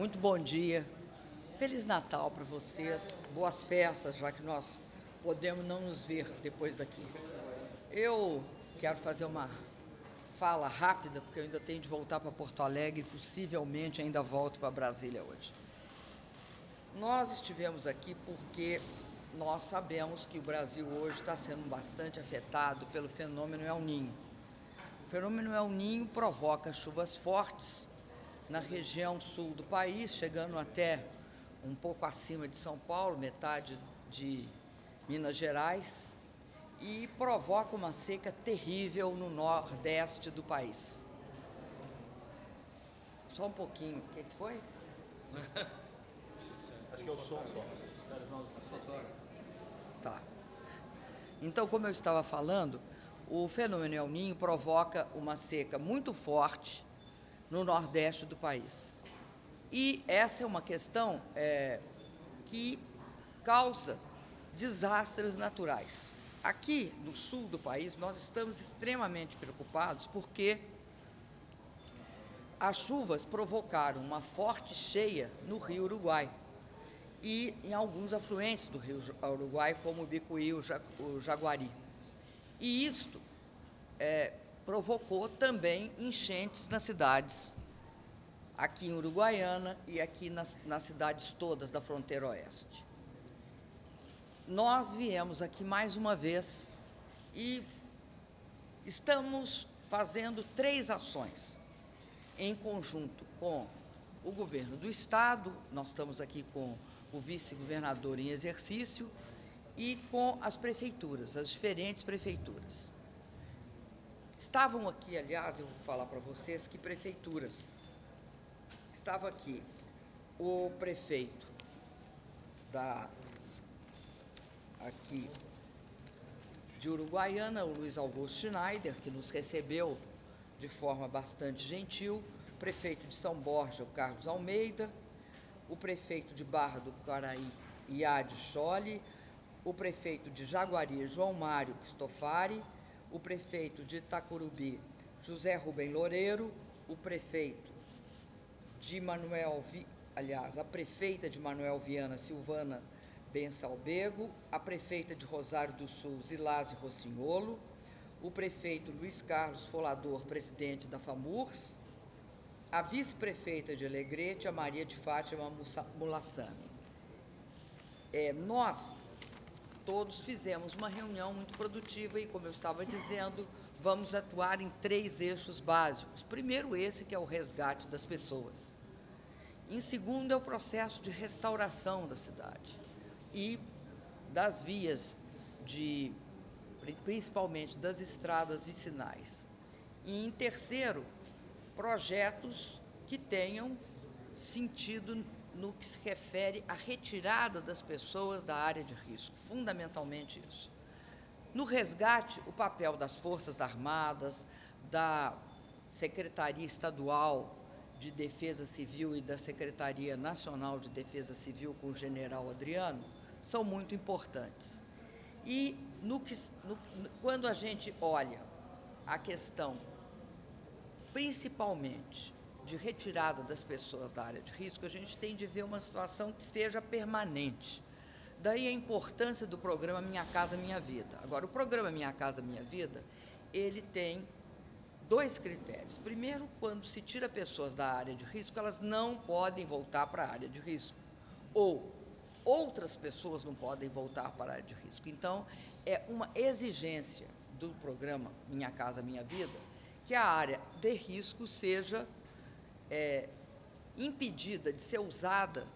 Muito bom dia. Feliz Natal para vocês. Boas festas, já que nós podemos não nos ver depois daqui. Eu quero fazer uma fala rápida, porque eu ainda tenho de voltar para Porto Alegre possivelmente ainda volto para Brasília hoje. Nós estivemos aqui porque nós sabemos que o Brasil hoje está sendo bastante afetado pelo fenômeno El Ninho. O fenômeno El Ninho provoca chuvas fortes na região sul do país, chegando até um pouco acima de São Paulo, metade de Minas Gerais, e provoca uma seca terrível no nordeste do país. Só um pouquinho. O que, foi? Acho que é o som só. Tá. Então, como eu estava falando, o fenômeno El Ninho provoca uma seca muito forte no nordeste do país. E essa é uma questão é, que causa desastres naturais. Aqui no sul do país, nós estamos extremamente preocupados porque as chuvas provocaram uma forte cheia no rio Uruguai e em alguns afluentes do rio Uruguai, como o Bicuí e o Jaguari. E isto é, provocou também enchentes nas cidades, aqui em Uruguaiana e aqui nas, nas cidades todas da fronteira oeste. Nós viemos aqui mais uma vez e estamos fazendo três ações em conjunto com o governo do Estado, nós estamos aqui com o vice-governador em exercício e com as prefeituras, as diferentes prefeituras. Estavam aqui, aliás, eu vou falar para vocês que prefeituras. Estava aqui o prefeito da aqui de Uruguaiana, o Luiz Augusto Schneider, que nos recebeu de forma bastante gentil, prefeito de São Borja, o Carlos Almeida, o prefeito de Barra do Caraí, Iade Chole, o prefeito de Jaguari, João Mário Cristofari, o prefeito de Itacurubi, José Rubem Loureiro, o prefeito de Manuel, Vi... aliás, a prefeita de Manuel Viana, Silvana Bensalbego, a prefeita de Rosário do Sul, Zilase Rossignolo, o prefeito Luiz Carlos Folador, presidente da FAMURS, a vice-prefeita de Alegrete, a Maria de Fátima Mulassami. É, nós todos fizemos uma reunião muito produtiva e, como eu estava dizendo, vamos atuar em três eixos básicos. Primeiro, esse que é o resgate das pessoas. Em segundo, é o processo de restauração da cidade e das vias, de, principalmente das estradas vicinais. E em terceiro, projetos que tenham sentido no que se refere à retirada das pessoas da área de risco, fundamentalmente isso. No resgate, o papel das Forças Armadas, da Secretaria Estadual de Defesa Civil e da Secretaria Nacional de Defesa Civil com o general Adriano são muito importantes. E no que, no, quando a gente olha a questão, principalmente de retirada das pessoas da área de risco, a gente tem de ver uma situação que seja permanente. Daí a importância do programa Minha Casa Minha Vida. Agora, o programa Minha Casa Minha Vida, ele tem dois critérios. Primeiro, quando se tira pessoas da área de risco, elas não podem voltar para a área de risco. Ou outras pessoas não podem voltar para a área de risco. Então, é uma exigência do programa Minha Casa Minha Vida que a área de risco seja é, impedida de ser usada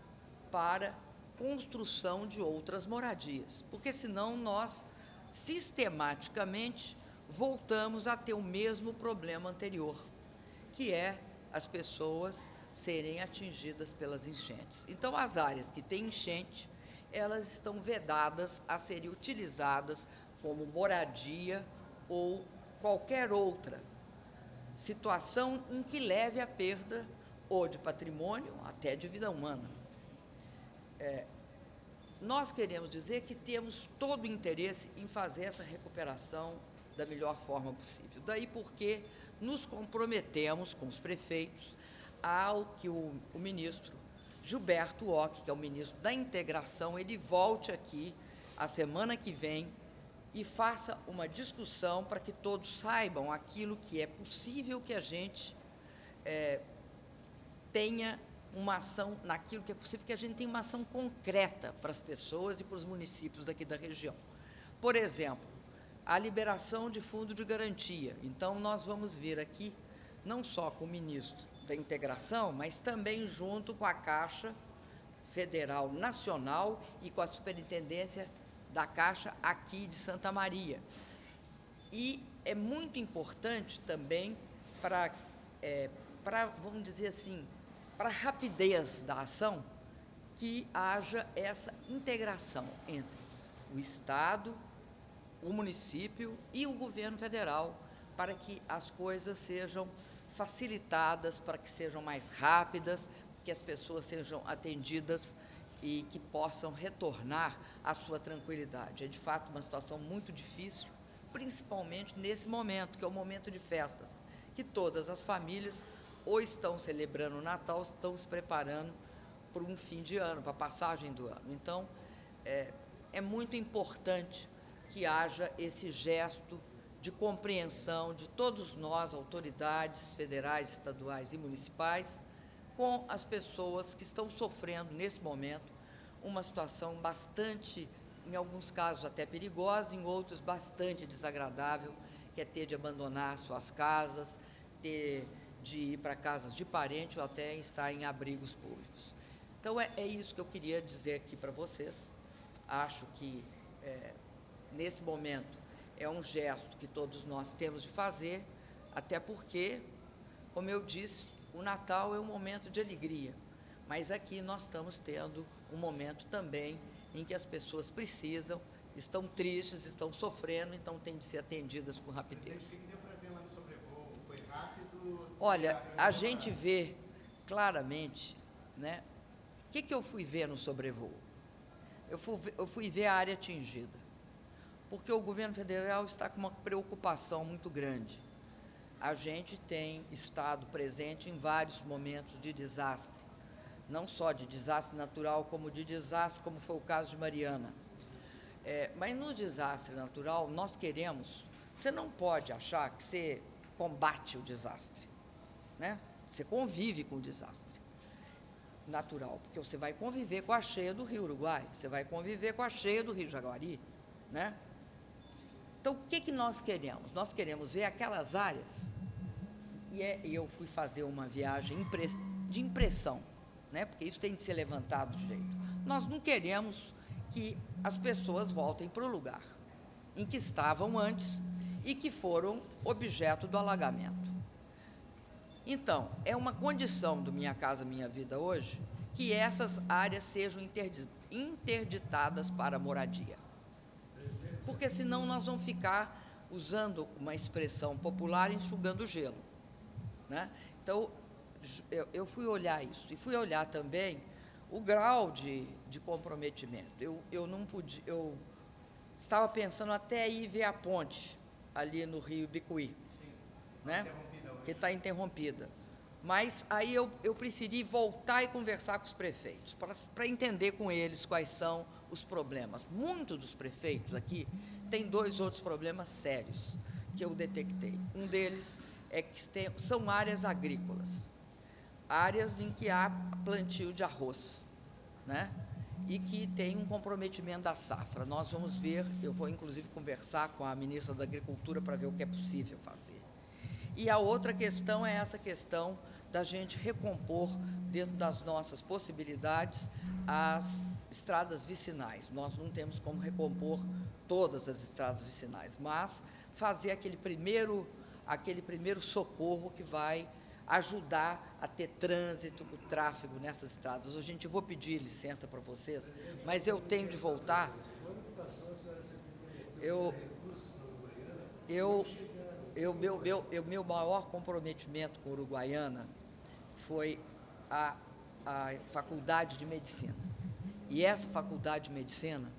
para construção de outras moradias, porque senão nós sistematicamente voltamos a ter o mesmo problema anterior, que é as pessoas serem atingidas pelas enchentes. Então, as áreas que têm enchente, elas estão vedadas a serem utilizadas como moradia ou qualquer outra situação em que leve à perda ou de patrimônio, até de vida humana. É, nós queremos dizer que temos todo o interesse em fazer essa recuperação da melhor forma possível. Daí porque nos comprometemos com os prefeitos ao que o, o ministro Gilberto Ock, que é o ministro da Integração, ele volte aqui a semana que vem e faça uma discussão para que todos saibam aquilo que é possível que a gente é, tenha uma ação naquilo que é possível, que a gente tenha uma ação concreta para as pessoas e para os municípios daqui da região. Por exemplo, a liberação de fundo de garantia. Então, nós vamos vir aqui, não só com o ministro da Integração, mas também junto com a Caixa Federal Nacional e com a Superintendência da Caixa aqui de Santa Maria. E é muito importante também para, é, para vamos dizer assim, para a rapidez da ação, que haja essa integração entre o Estado, o município e o governo federal, para que as coisas sejam facilitadas, para que sejam mais rápidas, que as pessoas sejam atendidas e que possam retornar à sua tranquilidade. É de fato uma situação muito difícil, principalmente nesse momento, que é o momento de festas, que todas as famílias ou estão celebrando o Natal, estão se preparando para um fim de ano, para a passagem do ano. Então, é, é muito importante que haja esse gesto de compreensão de todos nós, autoridades federais, estaduais e municipais, com as pessoas que estão sofrendo nesse momento uma situação bastante, em alguns casos até perigosa, em outros bastante desagradável, que é ter de abandonar suas casas, ter de ir para casas de parente ou até estar em abrigos públicos. Então, é, é isso que eu queria dizer aqui para vocês. Acho que, é, nesse momento, é um gesto que todos nós temos de fazer, até porque, como eu disse, o Natal é um momento de alegria, mas aqui nós estamos tendo um momento também em que as pessoas precisam, estão tristes, estão sofrendo, então têm de ser atendidas com rapidez. Olha, a gente vê claramente, né? O que, que eu fui ver no sobrevoo? Eu fui, eu fui ver a área atingida, porque o governo federal está com uma preocupação muito grande. A gente tem estado presente em vários momentos de desastre, não só de desastre natural, como de desastre, como foi o caso de Mariana. É, mas no desastre natural, nós queremos. Você não pode achar que você combate o desastre né? Você convive com o desastre natural, porque você vai conviver com a cheia do Rio Uruguai, você vai conviver com a cheia do Rio Jaguari, né? Então, o que, que nós queremos? Nós queremos ver aquelas áreas, e, é, e eu fui fazer uma viagem de impressão, né? porque isso tem de ser levantado direito. Nós não queremos que as pessoas voltem para o lugar em que estavam antes e que foram objeto do alagamento. Então, é uma condição do Minha Casa Minha Vida hoje que essas áreas sejam interditadas para moradia. Porque senão nós vamos ficar usando uma expressão popular enxugando gelo. Né? Então, eu, eu, fui olhar isso e fui olhar também o grau de, de comprometimento. Eu, eu não pude, eu estava pensando até ir ver a ponte ali no Rio Bicuí, né? que está interrompida. Mas aí eu, eu preferi voltar e conversar com os prefeitos, para entender com eles quais são os problemas. Muitos dos prefeitos aqui têm dois outros problemas sérios que eu detectei. Um deles é que tem, são áreas agrícolas, áreas em que há plantio de arroz, né? e que tem um comprometimento da safra. Nós vamos ver, eu vou inclusive conversar com a ministra da Agricultura para ver o que é possível fazer. E a outra questão é essa questão da gente recompor, dentro das nossas possibilidades, as estradas vicinais. Nós não temos como recompor todas as estradas vicinais, mas fazer aquele primeiro, aquele primeiro socorro que vai ajudar a ter trânsito, o tráfego nessas estradas. Hoje, gente, eu vou pedir licença para vocês, mas eu tenho de voltar. Eu, eu, eu, meu, meu, eu, meu maior comprometimento com Uruguaiana foi a, a Faculdade de Medicina. E essa Faculdade de Medicina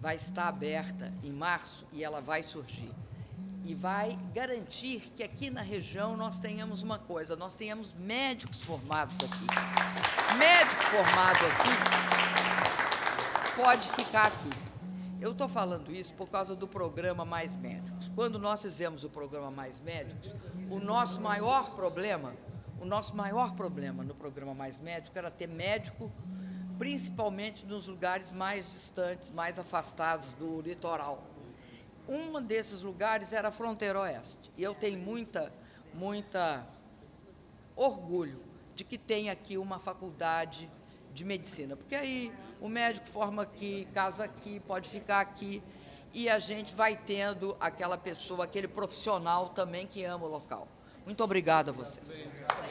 vai estar aberta em março e ela vai surgir. E vai garantir que aqui na região nós tenhamos uma coisa, nós tenhamos médicos formados aqui. Médico formado aqui pode ficar aqui. Eu estou falando isso por causa do programa Mais Médicos. Quando nós fizemos o programa Mais Médicos, o nosso maior problema, o nosso maior problema no programa Mais Médico era ter médico, principalmente nos lugares mais distantes, mais afastados do litoral. Um desses lugares era a fronteira oeste. E eu tenho muita, muita orgulho de que tem aqui uma faculdade de medicina, porque aí o médico forma aqui, casa aqui, pode ficar aqui, e a gente vai tendo aquela pessoa, aquele profissional também que ama o local. Muito obrigada a vocês.